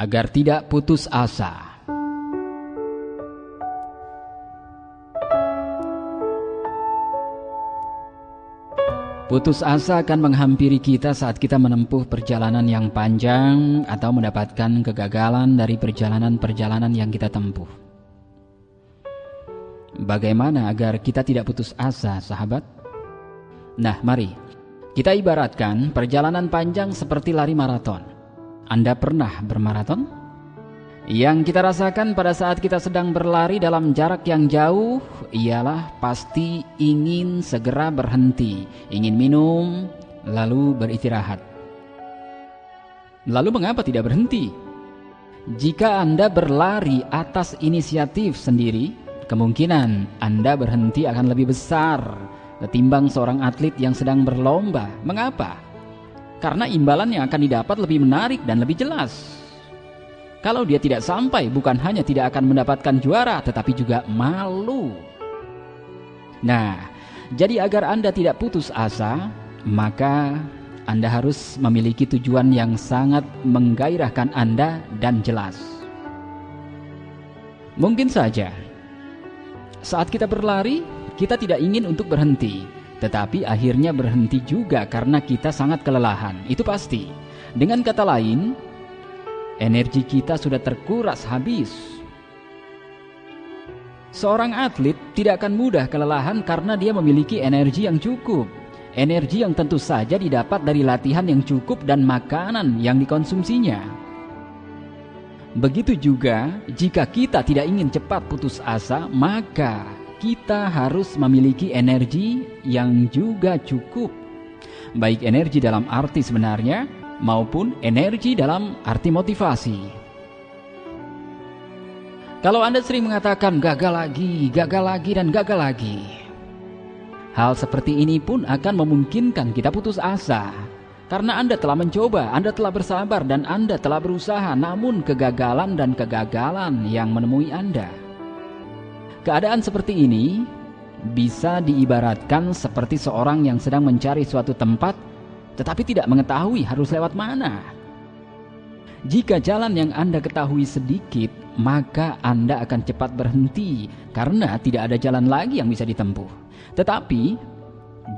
agar tidak putus asa. Putus asa akan menghampiri kita saat kita menempuh perjalanan yang panjang atau mendapatkan kegagalan dari perjalanan-perjalanan yang kita tempuh. Bagaimana agar kita tidak putus asa, sahabat? Nah, mari kita ibaratkan perjalanan panjang seperti lari maraton. Anda pernah bermaraton? Yang kita rasakan pada saat kita sedang berlari dalam jarak yang jauh ialah pasti ingin segera berhenti, ingin minum, lalu beristirahat. Lalu mengapa tidak berhenti? Jika Anda berlari atas inisiatif sendiri, kemungkinan Anda berhenti akan lebih besar ketimbang seorang atlet yang sedang berlomba. Mengapa? Karena imbalan yang akan didapat lebih menarik dan lebih jelas. Kalau dia tidak sampai, bukan hanya tidak akan mendapatkan juara, tetapi juga malu. Nah, jadi agar Anda tidak putus asa, maka Anda harus memiliki tujuan yang sangat menggairahkan Anda dan jelas. Mungkin saja saat kita berlari, kita tidak ingin untuk berhenti, tetapi akhirnya berhenti juga karena kita sangat kelelahan. Itu pasti. Dengan kata lain, energi kita sudah terkuras habis. Seorang atlet tidak akan mudah kelelahan karena dia memiliki energi yang cukup. Energi yang tentu saja didapat dari latihan yang cukup dan makanan yang dikonsumsinya. Begitu juga jika kita tidak ingin cepat putus asa, maka kita harus memiliki energi yang juga cukup. Baik energi dalam arti sebenarnya maupun energi dalam arti motivasi. Kalau Anda sering mengatakan gagal lagi, gagal lagi, dan gagal lagi, hal seperti ini pun akan memungkinkan kita putus asa. Karena Anda telah mencoba, Anda telah bersabar, dan Anda telah berusaha, namun kegagalan dan kegagalan yang menemui Anda. Keadaan seperti ini bisa diibaratkan seperti seorang yang sedang mencari suatu tempat tetapi tidak mengetahui harus lewat mana. Jika jalan yang Anda ketahui sedikit, maka Anda akan cepat berhenti karena tidak ada jalan lagi yang bisa ditempuh. Tetapi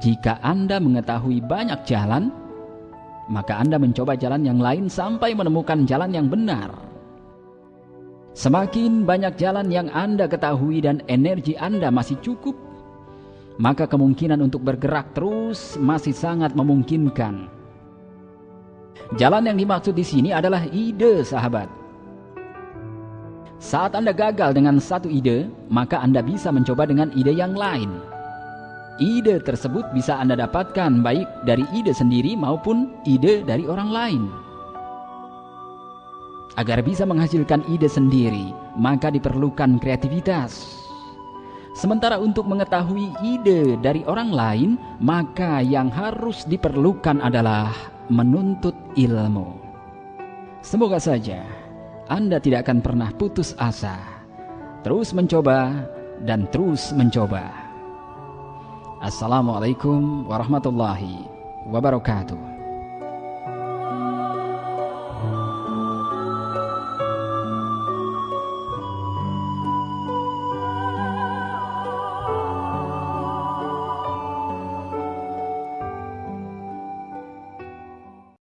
jika Anda mengetahui banyak jalan, maka Anda mencoba jalan yang lain sampai menemukan jalan yang benar. Semakin banyak jalan yang Anda ketahui dan energi Anda masih cukup, maka kemungkinan untuk bergerak terus masih sangat memungkinkan. Jalan yang dimaksud di sini adalah ide, sahabat. Saat Anda gagal dengan satu ide, maka Anda bisa mencoba dengan ide yang lain. Ide tersebut bisa Anda dapatkan baik dari ide sendiri maupun ide dari orang lain. Agar bisa menghasilkan ide sendiri, maka diperlukan kreativitas Sementara untuk mengetahui ide dari orang lain, maka yang harus diperlukan adalah menuntut ilmu. Semoga saja Anda tidak akan pernah putus asa, terus mencoba dan terus mencoba. Assalamualaikum warahmatullahi wabarakatuh.